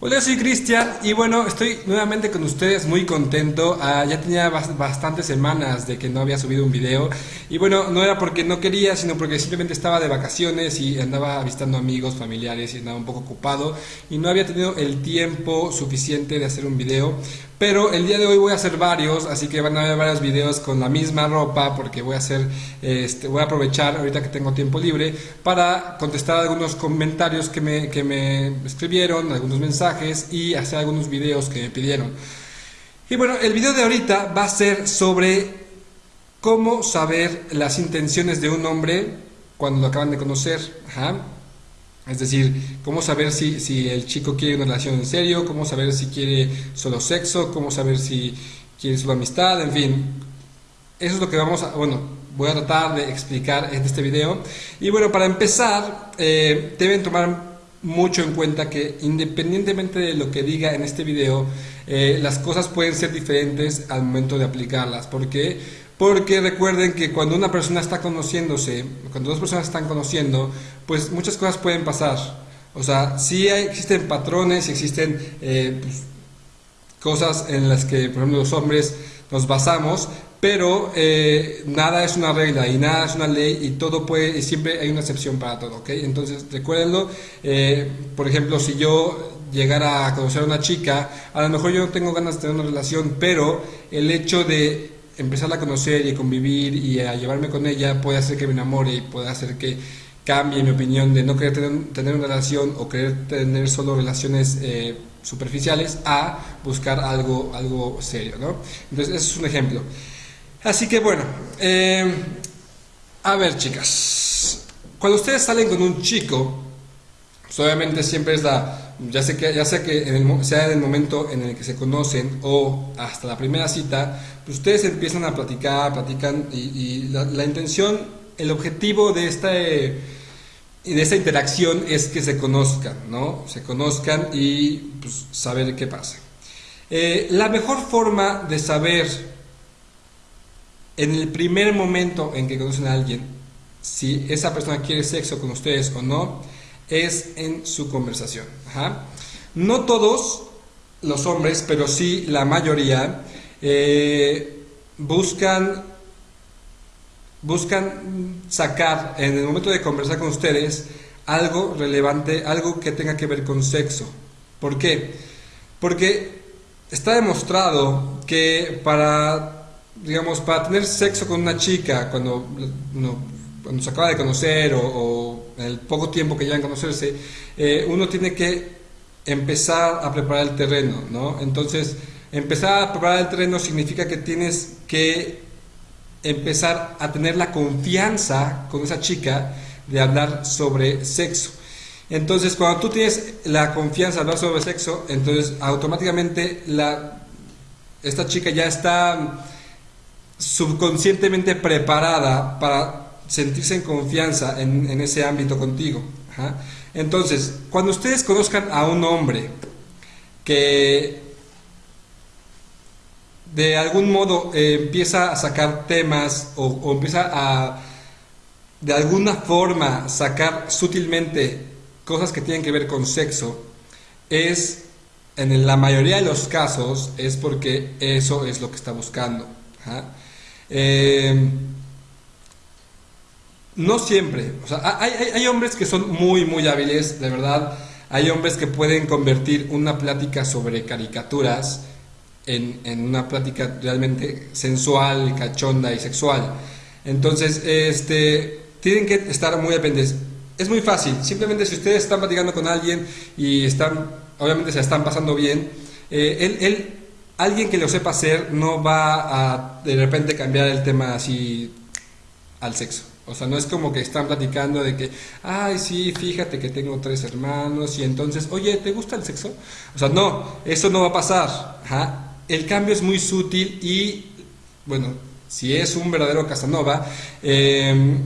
Hola, soy Cristian y bueno, estoy nuevamente con ustedes muy contento. Ah, ya tenía bastantes semanas de que no había subido un video y bueno, no era porque no quería, sino porque simplemente estaba de vacaciones y andaba visitando amigos, familiares y andaba un poco ocupado y no había tenido el tiempo suficiente de hacer un video. Pero el día de hoy voy a hacer varios, así que van a ver varios videos con la misma ropa porque voy a hacer, este, voy a aprovechar ahorita que tengo tiempo libre para contestar algunos comentarios que me, que me escribieron, algunos mensajes y hacer algunos videos que me pidieron. Y bueno, el video de ahorita va a ser sobre cómo saber las intenciones de un hombre cuando lo acaban de conocer. Es decir, cómo saber si, si, el chico quiere una relación en serio, cómo saber si quiere solo sexo, cómo saber si quiere solo amistad, en fin. Eso es lo que vamos a, bueno, voy a tratar de explicar en este video. Y bueno, para empezar, eh, deben tomar mucho en cuenta que independientemente de lo que diga en este video, eh, las cosas pueden ser diferentes al momento de aplicarlas. ¿Por qué? Porque recuerden que cuando una persona está conociéndose, cuando dos personas están conociendo, pues muchas cosas pueden pasar. O sea, sí existen patrones, existen eh, pues, cosas en las que, por ejemplo, los hombres nos basamos, pero eh, nada es una regla y nada es una ley y todo puede, y siempre hay una excepción para todo, ¿ok? Entonces, recuérdenlo, eh, por ejemplo, si yo llegara a conocer a una chica, a lo mejor yo no tengo ganas de tener una relación, pero el hecho de empezarla a conocer y convivir y a llevarme con ella puede hacer que me enamore y puede hacer que cambie mi opinión de no querer tener, una relación o querer tener solo relaciones eh, superficiales a buscar algo, algo serio, ¿no? Entonces, ese es un ejemplo. Así que bueno, eh, a ver chicas, cuando ustedes salen con un chico, pues obviamente siempre es la ya sé que, sea que en el, sea en el momento en el que se conocen o hasta la primera cita, pues ustedes empiezan a platicar, platican y, la, intención, el objetivo de esta, de esta interacción es que se conozcan, ¿no? Se conozcan y pues, saber qué pasa. Eh, la mejor forma de saber en el primer momento en que conocen a alguien si esa persona quiere sexo con ustedes o no, es en su conversación. No todos los hombres, pero sí la mayoría, eh, buscan, buscan sacar en el momento de conversar con ustedes algo relevante, algo que tenga que ver con sexo. ¿Por qué? Porque está demostrado que para, digamos, para tener sexo con una chica cuando, cuando se acaba de conocer o el poco tiempo que llevan a conocerse, eh, uno tiene que empezar a preparar el terreno, ¿no? Entonces, empezar a preparar el terreno significa que tienes que empezar a tener la confianza con esa chica de hablar sobre sexo. Entonces, cuando tú tienes la confianza de hablar sobre sexo, entonces automáticamente esta chica ya está subconscientemente preparada para sentirse en confianza en, ese ámbito contigo. Entonces, cuando ustedes conozcan a un hombre que de algún modo eh, empieza a sacar temas o, empieza a de alguna forma sacar sutilmente cosas que tienen que ver con sexo, es en la mayoría de los casos es porque eso es lo que está buscando. Eh, no siempre. O sea, hay, hombres que son muy, muy hábiles, de verdad. Hay hombres que pueden convertir una plática sobre caricaturas en, una plática realmente sensual, cachonda y sexual. Entonces, este, tienen que estar muy pendientes. Es muy fácil. Simplemente si ustedes están platicando con alguien y están, obviamente se están pasando bien, eh, él, alguien que lo sepa hacer no va a de repente cambiar el tema así al sexo. O sea, no es como que están platicando de que, ay, sí, fíjate que tengo tres hermanos y entonces, oye, ¿te gusta el sexo? O sea, no, eso no va a pasar. El cambio es muy sutil y, bueno, si es un verdadero Casanova, em,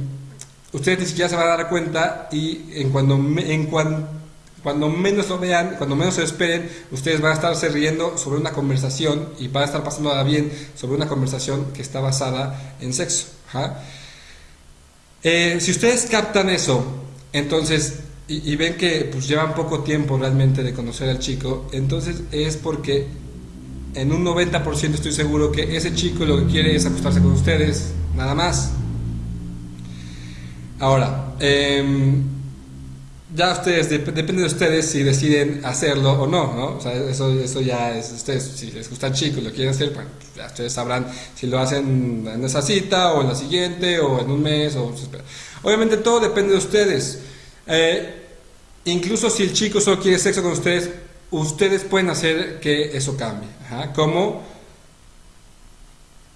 ustedes ni siquiera se van a dar cuenta y en cuando, en cuando menos lo vean, cuando menos se esperen, ustedes van a estarse riendo sobre una conversación y van a estar pasando bien sobre una conversación que está basada en sexo. Eh, si ustedes captan eso, entonces y, ven que pues llevan poco tiempo realmente de conocer al chico, entonces es porque en un 90% estoy seguro que ese chico lo que quiere es acostarse con ustedes, nada más. Ahora, em, ya ustedes, depende de ustedes si deciden hacerlo o no, ¿no? O sea, eso, eso ya es ustedes, si les gusta el chico y lo quieren hacer, bueno, ya ustedes sabrán si lo hacen en esa cita o en la siguiente o en un mes o... Obviamente todo depende de ustedes. Eh, incluso si el chico solo quiere sexo con ustedes, ustedes pueden hacer que eso cambie. Ajá. ¿Cómo?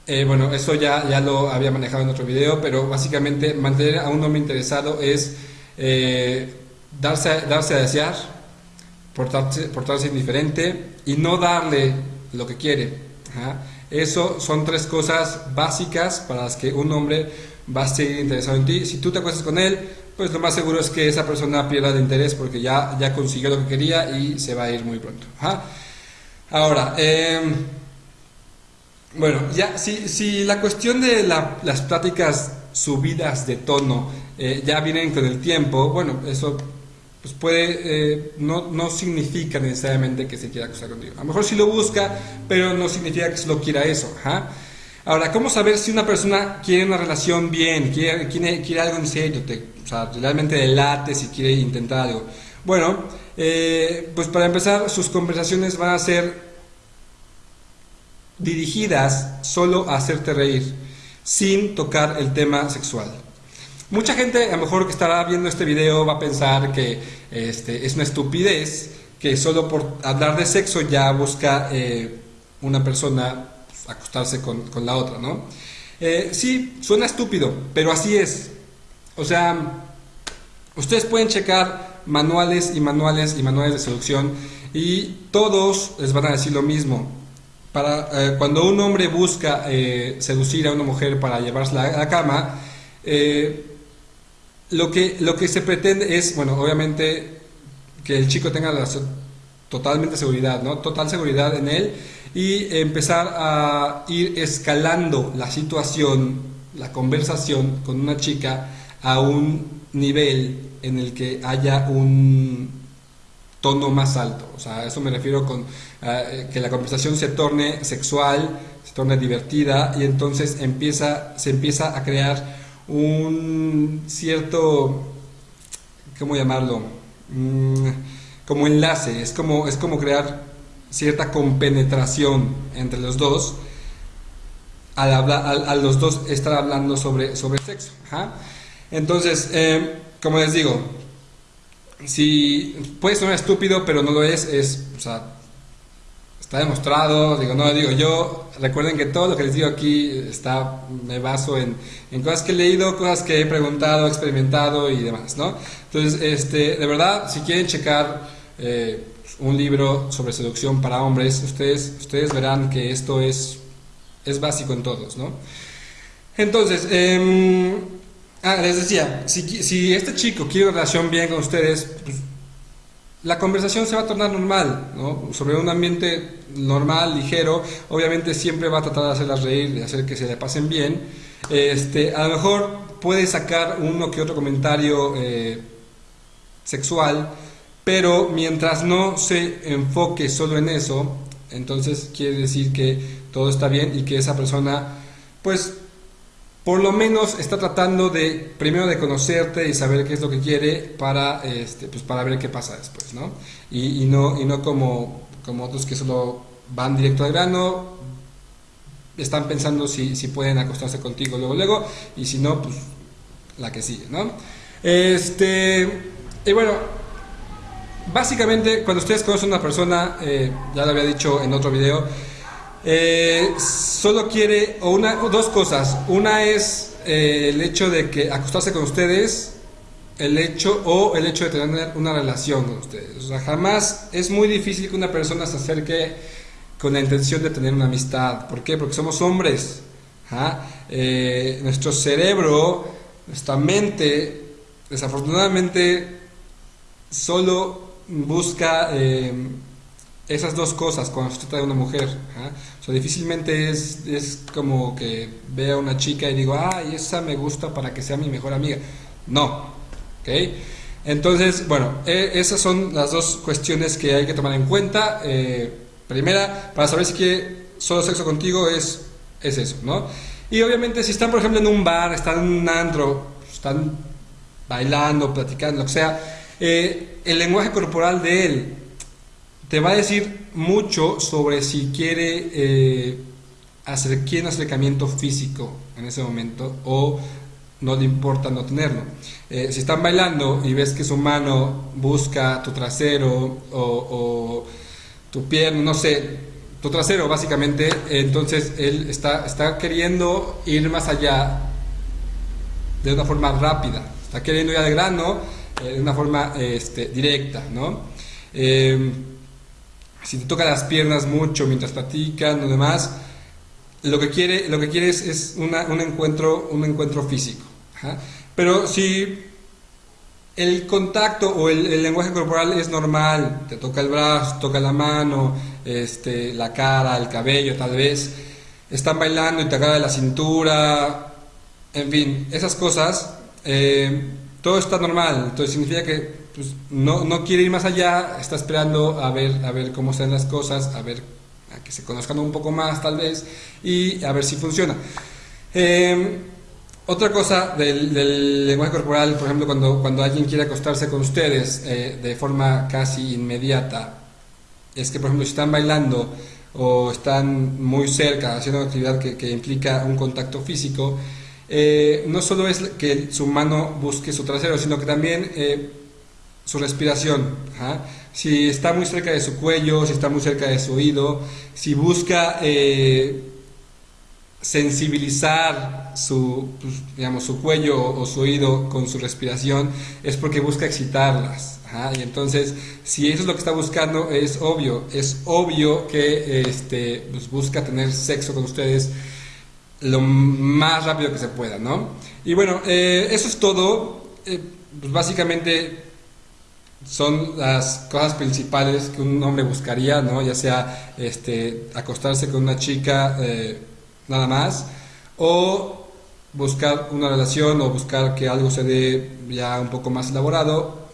Eh, bueno, eso ya, ya lo había manejado en otro video, pero básicamente mantener a un hombre interesado es eh, darse, darse a desear, portarse, portarse indiferente y no darle lo que quiere. Eso son tres cosas básicas para las que un hombre va a seguir interesado en ti. Si tú te acuestas con él, pues lo más seguro es que esa persona pierda de interés porque ya, ya consiguió lo que quería y se va a ir muy pronto. Ahora, em, bueno, ya si, si, la cuestión de las pláticas subidas de tono eh, ya vienen con el tiempo, bueno, eso pues puede, eh, no, no, significa necesariamente que se quiera acostar contigo. A lo mejor sí lo busca, pero no significa que solo quiera eso. Ahora, ¿cómo saber si una persona quiere una relación bien, quiere, quiere, quiere algo en serio, te, o realmente delate si quiere intentar algo? Bueno, eh, pues para empezar, sus conversaciones van a ser dirigidas solo a hacerte reír, sin tocar el tema sexual. Mucha gente, a lo mejor que estará viendo este video, va a pensar que este, es una estupidez, que solo por hablar de sexo ya busca eh, una persona acostarse con, la otra, ¿no? Eh, sí, suena estúpido, pero así es. O sea, ustedes pueden checar manuales y manuales y manuales de seducción y todos les van a decir lo mismo. Para, eh, cuando un hombre busca seducir a una mujer para llevársela a la cama, lo que, lo que se pretende es, bueno, obviamente que el chico tenga la, totalmente seguridad, ¿no? Total seguridad en él y empezar a ir escalando la situación, la conversación con una chica a un nivel en el que haya un tono más alto. O sea, eso me refiero con eh, que la conversación se torne sexual, se torne divertida y entonces empieza, se empieza a crear un cierto, ¿cómo llamarlo? Mm, como enlace, es como, es como crear cierta compenetración entre los dos al, hablar, al, los dos estar hablando sobre, sobre sexo. Entonces, eh, como les digo, si puede sonar estúpido, pero no lo es, es, está demostrado, digo, no digo yo, recuerden que todo lo que les digo aquí está, me baso en, en cosas que he leído, cosas que he preguntado, experimentado y demás, ¿no? Entonces, este, de verdad, si quieren checar eh, un libro sobre seducción para hombres, ustedes, ustedes verán que esto es, es básico en todos, ¿no? Entonces, eh, ah, les decía, si, si este chico quiere una relación bien con ustedes, pues, la conversación se va a tornar normal, ¿no? sobre un ambiente normal, ligero, obviamente siempre va a tratar de hacerlas reír, de hacer que se le pasen bien. Este, a lo mejor puede sacar uno que otro comentario eh, sexual, pero mientras no se enfoque solo en eso, entonces quiere decir que todo está bien y que esa persona, pues por lo menos está tratando de, primero de conocerte y saber qué es lo que quiere para, este, pues para ver qué pasa después, ¿no? Y, no, y no como, como otros que solo van directo al grano, están pensando si, si pueden acostarse contigo luego, luego, y si no, pues la que sigue, ¿no? Este, y bueno, básicamente cuando ustedes conocen a una persona, eh, ya lo había dicho en otro video, eh, solo quiere, una, dos cosas. Una es eh, el hecho de que acostarse con ustedes, el hecho, o el hecho de tener una relación con ustedes. O sea, jamás es muy difícil que una persona se acerque con la intención de tener una amistad. ¿Por qué? Porque somos hombres. Eh, nuestro cerebro, nuestra mente, desafortunadamente, solo busca esas dos cosas cuando se trata de una mujer. O sea, difícilmente es, es, como que vea a una chica y digo, ay, esa me gusta para que sea mi mejor amiga. No, ¿ok? Entonces, bueno, eh, esas son las dos cuestiones que hay que tomar en cuenta. Eh, primera, para saber si quiere solo sexo contigo es, es eso, ¿no? Y obviamente si están, por ejemplo, en un bar, están en un andro, están bailando, platicando, lo que sea, eh, el lenguaje corporal de él te va a decir mucho sobre si quiere eh, hacer un acercamiento físico en ese momento o no le importa no tenerlo. Eh, si están bailando y ves que su mano busca tu trasero o, tu pierna, no sé, tu trasero básicamente, entonces él está, está queriendo ir más allá de una forma rápida, está queriendo ir al grano eh, de una forma este, directa, ¿no? Eh, si te toca las piernas mucho mientras platican o demás, lo que quiere, lo que quiere es, un, encuentro, un encuentro físico. Pero si el contacto o el, lenguaje corporal es normal, te toca el brazo, toca la mano, este, la cara, el cabello tal vez, están bailando y te agarra la cintura, en fin, esas cosas, eh, todo está normal, entonces significa que pues, no, no, quiere ir más allá, está esperando a ver, a ver cómo están las cosas, a ver, a que se conozcan un poco más tal vez, y a ver si funciona. Em, otra cosa del, lenguaje corporal, por ejemplo, cuando, cuando alguien quiere acostarse con ustedes eh, de forma casi inmediata, es que, por ejemplo, si están bailando o están muy cerca haciendo una actividad que, que implica un contacto físico, eh, no solo es que su mano busque su trasero, sino que también eh, su respiración. Si está muy cerca de su cuello, si está muy cerca de su oído, si busca eh, sensibilizar su, pues, digamos, su cuello o su oído con su respiración, es porque busca excitarlas. Y entonces, si eso es lo que está buscando, es obvio, es obvio que este, pues, busca tener sexo con ustedes lo más rápido que se pueda, ¿no? Y bueno, eh, eso es todo. Eh, pues básicamente son las cosas principales que un hombre buscaría, ¿no? Ya sea este, acostarse con una chica eh, nada más, o buscar una relación o buscar que algo se dé ya un poco más elaborado,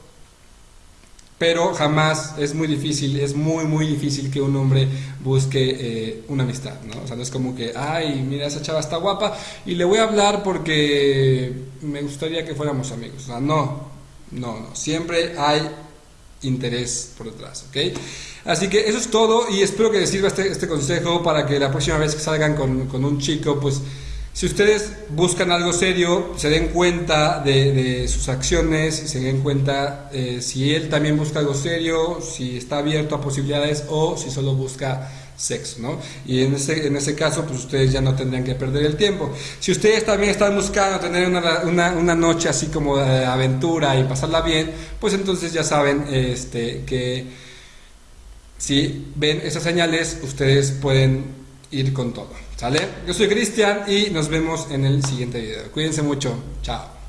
pero jamás es muy difícil, es muy, muy difícil que un hombre busque eh, una amistad, ¿no? O sea, no es como que, ay, mira, esa chava está guapa y le voy a hablar porque me gustaría que fuéramos amigos. O sea, no, no, no, siempre hay interés por detrás, ¿ok? Así que eso es todo y espero que les sirva este, este consejo para que la próxima vez que salgan con, con un chico, pues si ustedes buscan algo serio, se den cuenta de, sus acciones, se den cuenta eh, si él también busca algo serio, si está abierto a posibilidades o si solo busca sexo, ¿no? Y en ese, en ese caso, pues ustedes ya no tendrían que perder el tiempo. Si ustedes también están buscando tener una, una, noche así como de aventura y pasarla bien, pues entonces ya saben este, que si ven esas señales, ustedes pueden ir con todo. ¿Sale? Yo soy Cristian y nos vemos en el siguiente video. Cuídense mucho. Chao.